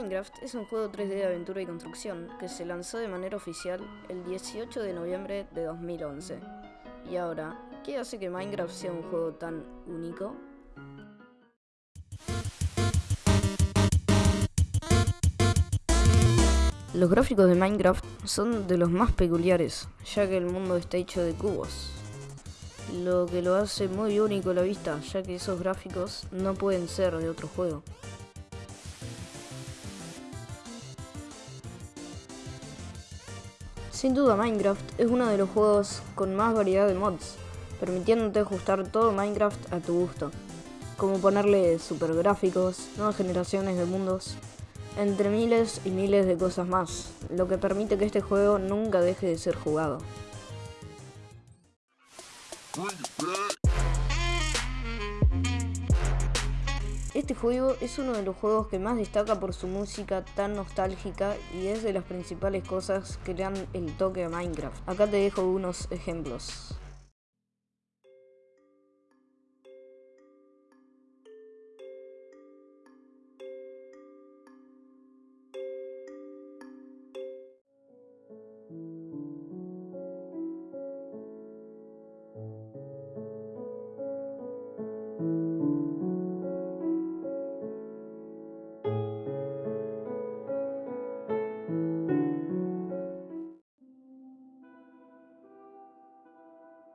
Minecraft es un juego 3D de aventura y construcción que se lanzó de manera oficial el 18 de noviembre de 2011. Y ahora, ¿qué hace que Minecraft sea un juego tan único? Los gráficos de Minecraft son de los más peculiares, ya que el mundo está hecho de cubos. Lo que lo hace muy único a la vista, ya que esos gráficos no pueden ser de otro juego. Sin duda Minecraft es uno de los juegos con más variedad de mods, permitiéndote ajustar todo Minecraft a tu gusto, como ponerle super gráficos, nuevas generaciones de mundos, entre miles y miles de cosas más, lo que permite que este juego nunca deje de ser jugado. Este juego es uno de los juegos que más destaca por su música tan nostálgica y es de las principales cosas que le dan el toque a Minecraft. Acá te dejo unos ejemplos.